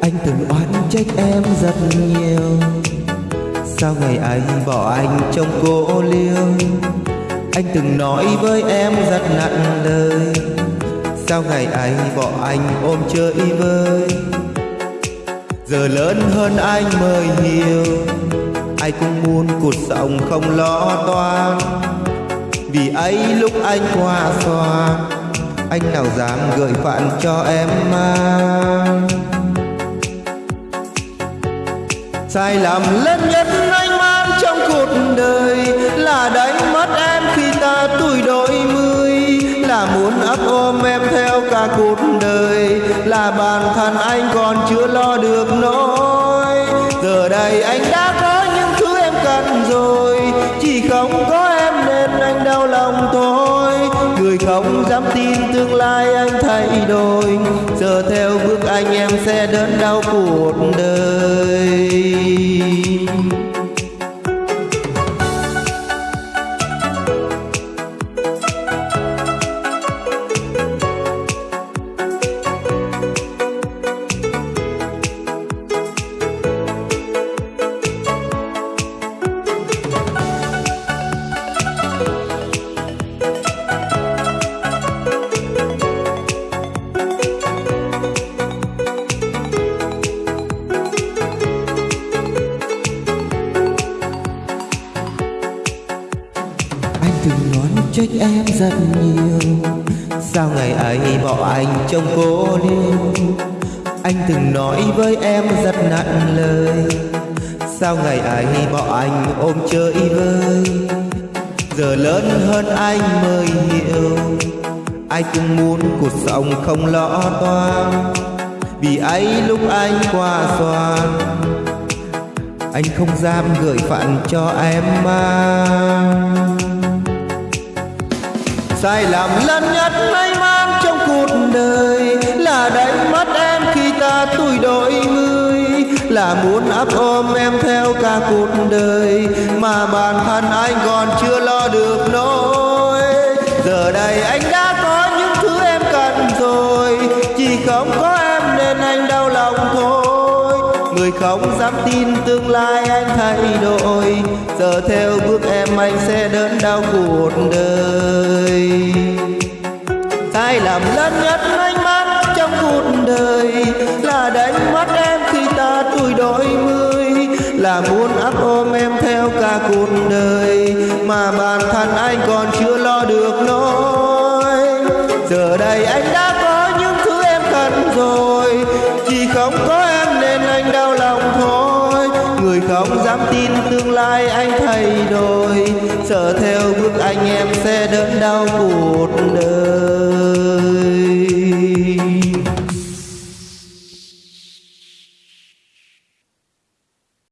Anh từng oán trách em rất nhiều. Sao ngày ấy bỏ anh trong cô liêu? Anh từng nói với em rất nặng lời. Sao ngày ấy bỏ anh ôm chơi vơi? Giờ lớn hơn anh mới hiểu. Ai cũng muốn cuộc sống không lo toan. Vì ấy lúc anh qua xoa Anh nào dám gửi phản cho em mang? Sai lầm lớn nhất anh mang trong cuộc đời Là đánh mất em khi ta tuổi đôi mươi, Là muốn ấp ôm em theo cả cuộc đời, Là bản thân anh còn chưa lo được nỗi. Giờ đây anh đã tôi không dám tin tương lai anh thay đổi. Giờ theo bước anh em sẽ đớn đau cuộc đời. Trách em rất nhiều. Sao ngày ấy bỏ anh trong cô liêu Anh từng nói với em rất nặng lời. Sao ngày ấy bỏ anh ôm chơi vơi? Giờ lớn hơn anh mới hiểu. Ai cũng muốn cuộc sống không lo toan. Vì ấy lúc anh qua xoan, Anh không dám gửi phận cho em mang. Sai lầm lớn nhất anh mang trong cuộc đời Là đánh mất em khi ta tuổi đôi mươi Là muốn ấp ôm em theo cả cuộc đời Mà bản thân anh còn chưa lo được nỗi. Giờ đây anh đã có những thứ em cần rồi, Chỉ không có em nên anh đau Người không dám tin tương lai anh thay đổi. Giờ theo bước em, anh sẽ đớn đau cuộc đời. Sai lầm lớn nhất anh mắc trong cuộc đời Là đánh mất em khi ta tuổi đôi mươi. Là muốn ấp ôm em theo cả cuộc đời Mà bản thân anh còn chưa lo được nỗi. Giờ đây anh đã có những thứ em cần rồi, Chỉ không có Người không dám tin tương lai anh thay đổi. Sợ theo bước anh em sẽ đớn đau cuộc đời.